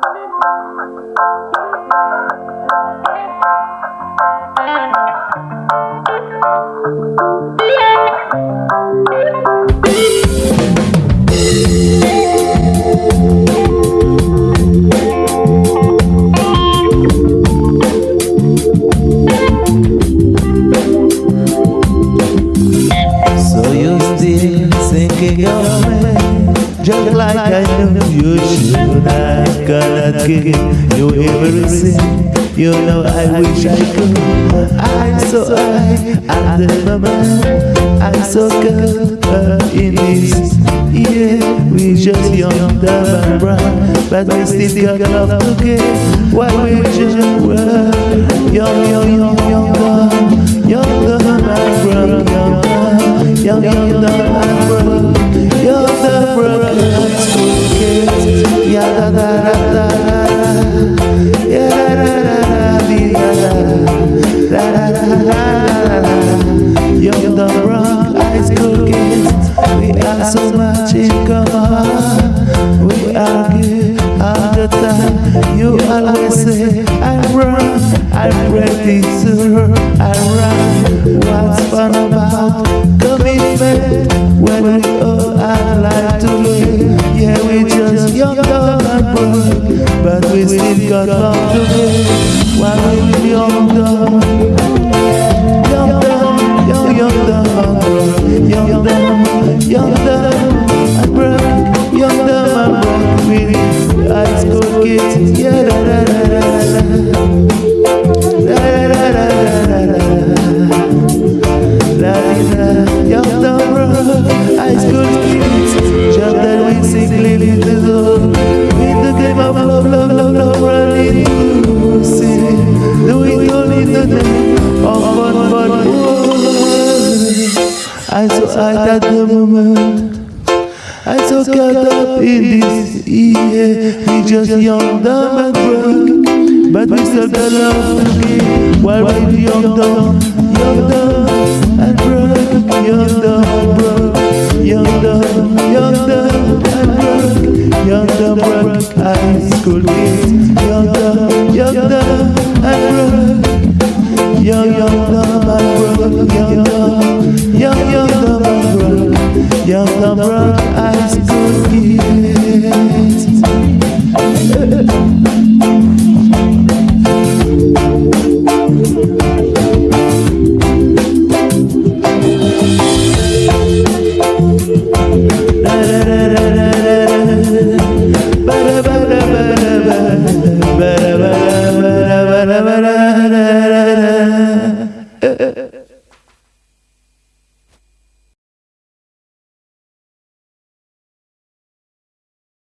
Thank you. Like I knew you should I cannot give you everything You know I wish I could I'm so high at the moment I'm so good uh, in this Yeah, we just young, dumb and brown But we still got love to give While we just were Young, young, young, young, Young, and brown Young, dumb, young, young, dumb and so much in common We argue all the time You always say I'm wrong I'm ready to I run What's fun about But we still got love to give While we Young, I so high at the moment. I so caught up in this year. We just young, dumb and broke, but we still got love to give. While we young, dumb, young, dumb and broke, young, dumb broke, young, dumb, young, dumb and broke, young, dumb, broke. High school kids, young, dumb, young, dumb and broke. Young, young, dumb and broke, young, dumb, broke, high